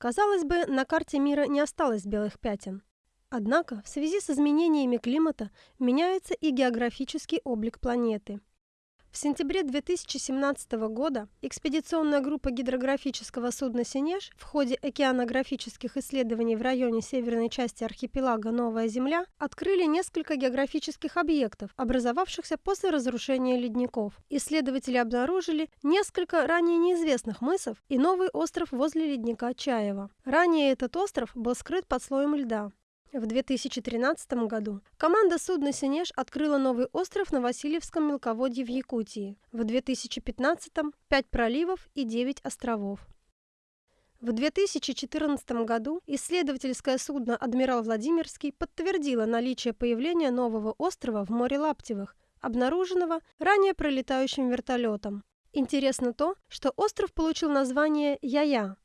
Казалось бы, на карте мира не осталось белых пятен. Однако в связи с изменениями климата меняется и географический облик планеты – в сентябре 2017 года экспедиционная группа гидрографического судна «Синеж» в ходе океанографических исследований в районе северной части архипелага Новая Земля открыли несколько географических объектов, образовавшихся после разрушения ледников. Исследователи обнаружили несколько ранее неизвестных мысов и новый остров возле ледника Чаева. Ранее этот остров был скрыт под слоем льда. В 2013 году команда судна «Синеж» открыла новый остров на Васильевском мелководье в Якутии. В 2015 – 5 проливов и 9 островов. В 2014 году исследовательское судно «Адмирал Владимирский» подтвердило наличие появления нового острова в море Лаптевых, обнаруженного ранее пролетающим вертолетом. Интересно то, что остров получил название Яя,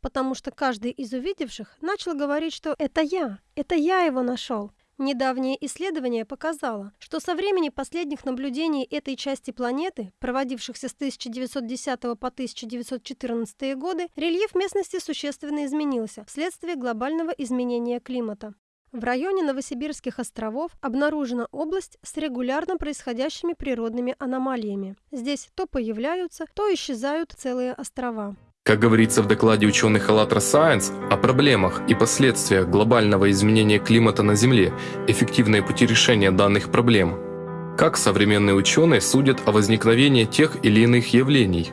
потому что каждый из увидевших начал говорить, что «это я, это я его нашел». Недавнее исследование показало, что со времени последних наблюдений этой части планеты, проводившихся с 1910 по 1914 годы, рельеф местности существенно изменился вследствие глобального изменения климата. В районе Новосибирских островов обнаружена область с регулярно происходящими природными аномалиями. Здесь то появляются, то исчезают целые острова. Как говорится в докладе ученых АЛЛАТРА Science о проблемах и последствиях глобального изменения климата на Земле, эффективные пути решения данных проблем. Как современные ученые судят о возникновении тех или иных явлений?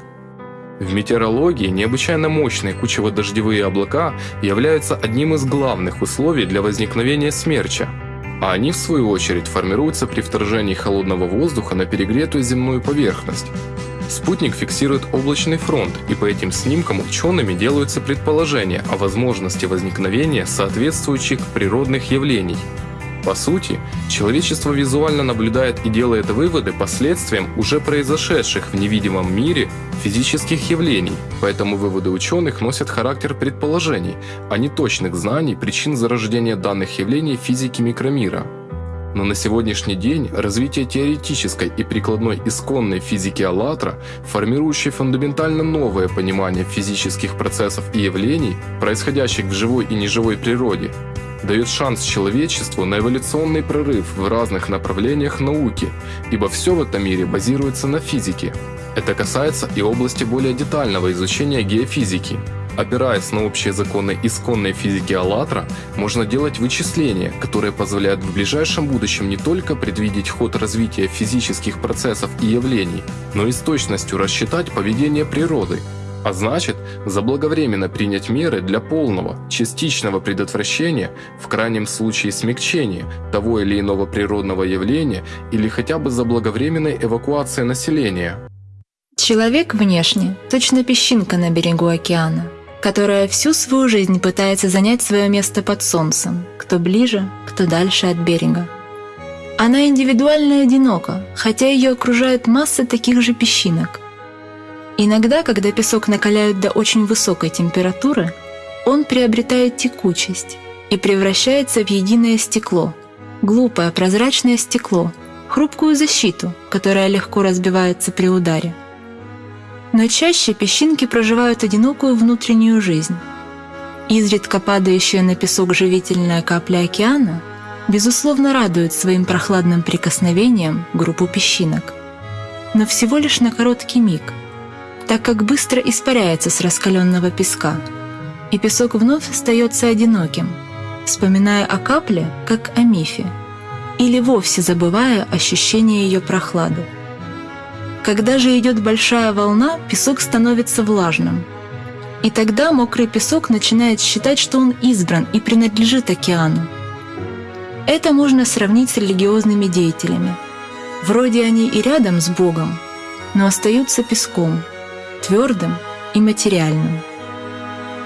В метеорологии необычайно мощные кучево-дождевые облака являются одним из главных условий для возникновения смерча, а они в свою очередь формируются при вторжении холодного воздуха на перегретую земную поверхность. Спутник фиксирует облачный фронт, и по этим снимкам учеными делаются предположения о возможности возникновения соответствующих природных явлений. По сути, человечество визуально наблюдает и делает выводы последствиям уже произошедших в невидимом мире физических явлений, поэтому выводы ученых носят характер предположений, а не точных знаний причин зарождения данных явлений физики микромира. Но на сегодняшний день развитие теоретической и прикладной исконной физики «АЛЛАТРА», формирующей фундаментально новое понимание физических процессов и явлений, происходящих в живой и неживой природе, дает шанс человечеству на эволюционный прорыв в разных направлениях науки, ибо все в этом мире базируется на физике. Это касается и области более детального изучения геофизики. Опираясь на общие законы исконной физики АЛЛАТРА, можно делать вычисления, которые позволяют в ближайшем будущем не только предвидеть ход развития физических процессов и явлений, но и с точностью рассчитать поведение природы, а значит, заблаговременно принять меры для полного, частичного предотвращения, в крайнем случае смягчения того или иного природного явления или хотя бы заблаговременной эвакуации населения. Человек внешне – точно песчинка на берегу океана, которая всю свою жизнь пытается занять свое место под солнцем, кто ближе, кто дальше от берега. Она индивидуально одинока, хотя ее окружает масса таких же песчинок. Иногда, когда песок накаляют до очень высокой температуры, он приобретает текучесть и превращается в единое стекло, глупое прозрачное стекло, хрупкую защиту, которая легко разбивается при ударе. Но чаще песчинки проживают одинокую внутреннюю жизнь. Изредка падающая на песок живительная капля океана безусловно радует своим прохладным прикосновением группу песчинок. Но всего лишь на короткий миг, так как быстро испаряется с раскаленного песка, и песок вновь остается одиноким, вспоминая о капле, как о мифе, или вовсе забывая ощущение ее прохлады. Когда же идет большая волна, песок становится влажным. И тогда мокрый песок начинает считать, что он избран и принадлежит океану. Это можно сравнить с религиозными деятелями. Вроде они и рядом с Богом, но остаются песком, твердым и материальным.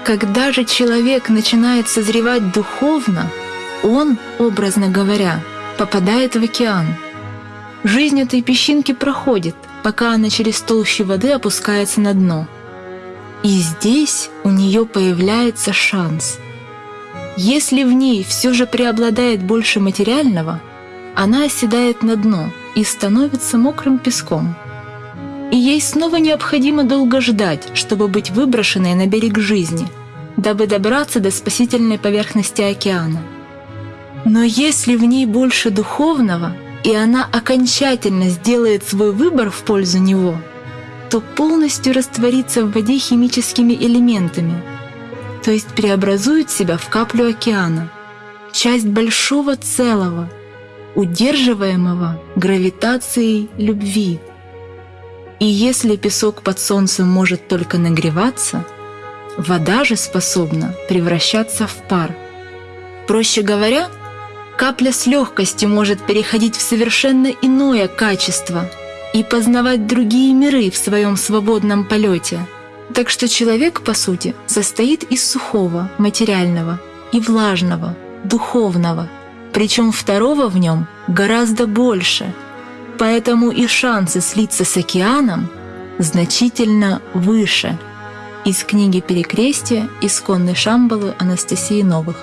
Когда же человек начинает созревать духовно, он, образно говоря, попадает в океан. Жизнь этой песчинки проходит – пока она через толщу воды опускается на дно. И здесь у нее появляется шанс. Если в ней все же преобладает больше материального, она оседает на дно и становится мокрым песком. И ей снова необходимо долго ждать, чтобы быть выброшенной на берег жизни, дабы добраться до спасительной поверхности океана. Но если в ней больше духовного, и она окончательно сделает свой выбор в пользу него, то полностью растворится в воде химическими элементами, то есть преобразует себя в каплю океана, часть большого целого, удерживаемого гравитацией любви. И если песок под солнцем может только нагреваться, вода же способна превращаться в пар. Проще говоря, капля с легкостью может переходить в совершенно иное качество и познавать другие миры в своем свободном полете. Так что человек, по сути, состоит из сухого, материального и влажного, духовного, причем второго в нем гораздо больше. Поэтому и шансы слиться с океаном значительно выше. Из книги «Перекрестие» исконной Шамбалы Анастасии Новых.